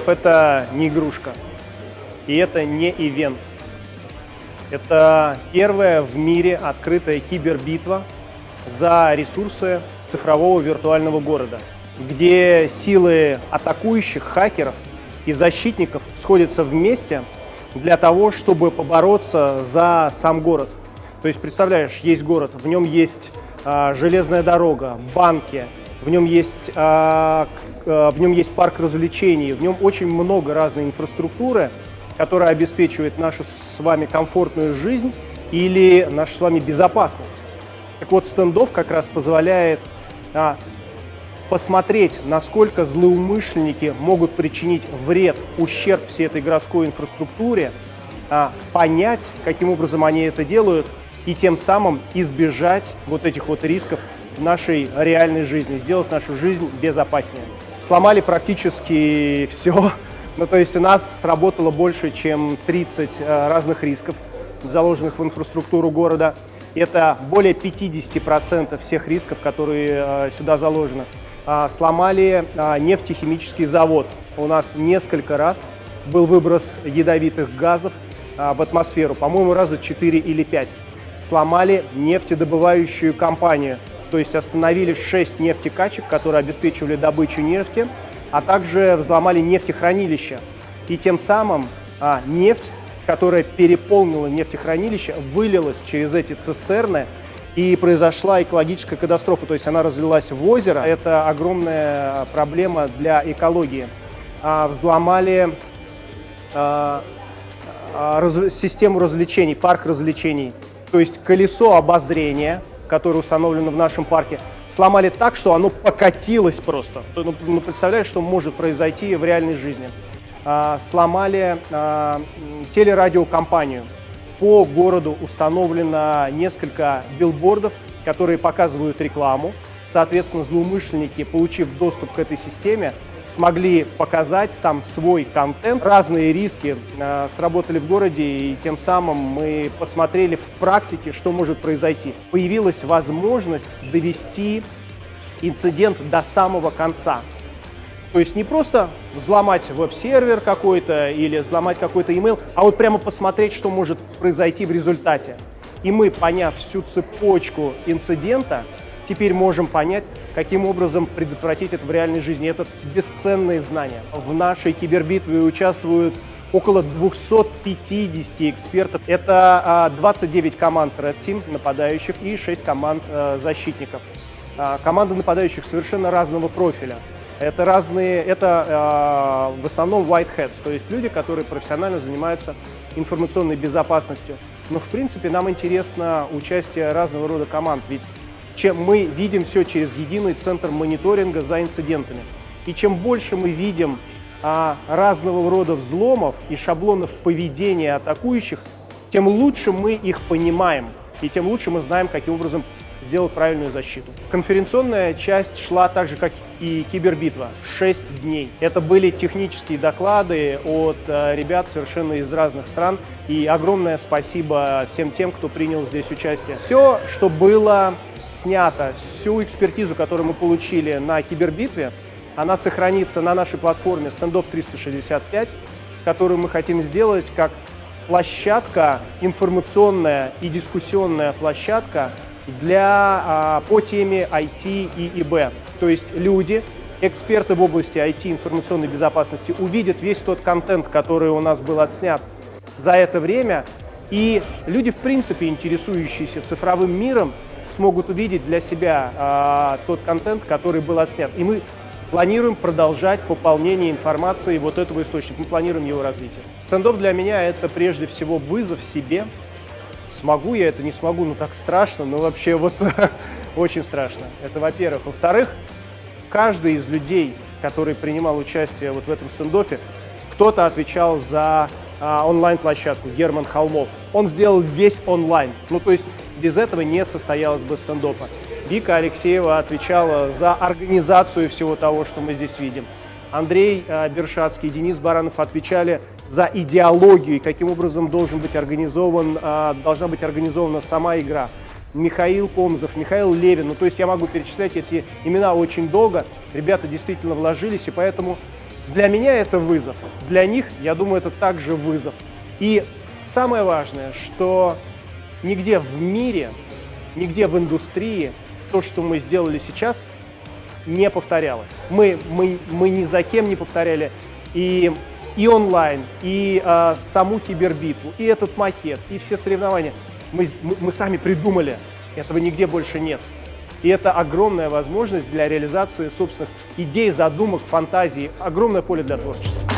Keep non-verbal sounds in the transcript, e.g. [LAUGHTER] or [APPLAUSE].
Стендов – это не игрушка, и это не ивент. Это первая в мире открытая кибербитва за ресурсы цифрового виртуального города, где силы атакующих хакеров и защитников сходятся вместе для того, чтобы побороться за сам город. То есть, представляешь, есть город, в нем есть а, железная дорога, банки, в нем есть, а, а, в нем есть парк развлечений, в нем очень много разной инфраструктуры, которая обеспечивает нашу с вами комфортную жизнь или нашу с вами безопасность. Так вот, стендов как раз позволяет а, посмотреть, насколько злоумышленники могут причинить вред, ущерб всей этой городской инфраструктуре, а, понять, каким образом они это делают, и тем самым избежать вот этих вот рисков нашей реальной жизни, сделать нашу жизнь безопаснее. Сломали практически все. [LAUGHS] Ну, то есть у нас сработало больше, чем 30 э, разных рисков, заложенных в инфраструктуру города. Это более 50% всех рисков, которые э, сюда заложены. А, сломали а, нефтехимический завод. У нас несколько раз был выброс ядовитых газов а, в атмосферу, по-моему, раза 4 или 5 сломали нефтедобывающую компанию, то есть остановили 6 нефтекачек, которые обеспечивали добычу нефти, а также взломали нефтехранилище. И тем самым а, нефть, которая переполнила нефтехранилище, вылилась через эти цистерны, и произошла экологическая катастрофа, то есть она разлилась в озеро. Это огромная проблема для экологии. А, взломали а, а, раз, систему развлечений, парк развлечений то есть колесо обозрения, которое установлено в нашем парке, сломали так, что оно покатилось просто. Ну, ну представляешь, что может произойти в реальной жизни. А, сломали а, телерадиокомпанию. По городу установлено несколько билбордов, которые показывают рекламу. Соответственно, злоумышленники, получив доступ к этой системе, смогли показать там свой контент. Разные риски э, сработали в городе, и тем самым мы посмотрели в практике, что может произойти. Появилась возможность довести инцидент до самого конца. То есть не просто взломать веб-сервер какой-то или взломать какой-то email, а вот прямо посмотреть, что может произойти в результате. И мы, поняв всю цепочку инцидента, теперь можем понять, каким образом предотвратить это в реальной жизни. Это бесценные знания. В нашей кибербитве участвуют около 250 экспертов. Это 29 а, команд Red Team нападающих и 6 команд э, защитников. А, команды нападающих совершенно разного профиля. Это разные, это а, в основном white hats, то есть люди, которые профессионально занимаются информационной безопасностью. Но в принципе нам интересно участие разного рода команд, ведь чем мы видим все через единый центр мониторинга за инцидентами. И чем больше мы видим а, разного рода взломов и шаблонов поведения атакующих, тем лучше мы их понимаем, и тем лучше мы знаем, каким образом сделать правильную защиту. Конференционная часть шла так же, как и кибербитва, 6 дней. Это были технические доклады от э, ребят совершенно из разных стран, и огромное спасибо всем тем, кто принял здесь участие. Все, что было снято, всю экспертизу, которую мы получили на кибербитве, она сохранится на нашей платформе Standoff 365, которую мы хотим сделать как площадка, информационная и дискуссионная площадка для, а, по теме IT и ИБ. То есть люди, эксперты в области IT информационной безопасности увидят весь тот контент, который у нас был отснят за это время, и люди, в принципе, интересующиеся цифровым миром, смогут увидеть для себя а, тот контент, который был отснят. И мы планируем продолжать пополнение информации вот этого источника. Мы планируем его развитие. Стендов для меня это прежде всего вызов себе. Смогу я это, не смогу, ну так страшно, но вообще вот [LAUGHS] очень страшно. Это во-первых. Во-вторых, каждый из людей, который принимал участие вот в этом стендофе, кто-то отвечал за а, онлайн-площадку, Герман Холмов. Он сделал весь онлайн. Ну, то есть без этого не состоялось бы стендофа. Вика Алексеева отвечала за организацию всего того, что мы здесь видим. Андрей э, Бершацкий, Денис Баранов отвечали за идеологию и каким образом должен быть организован, э, должна быть организована сама игра. Михаил Комзов, Михаил Левин. Ну, то есть я могу перечислять эти имена очень долго. Ребята действительно вложились, и поэтому Для меня это вызов. Для них, я думаю, это также вызов. И самое важное, что нигде в мире, нигде в индустрии то, что мы сделали сейчас, не повторялось. Мы, мы, мы ни за кем не повторяли и, и онлайн, и э, саму кибербитву, и этот макет, и все соревнования. Мы, мы, сами придумали, этого нигде больше нет. И это огромная возможность для реализации собственных идей, задумок, фантазий, огромное поле для творчества.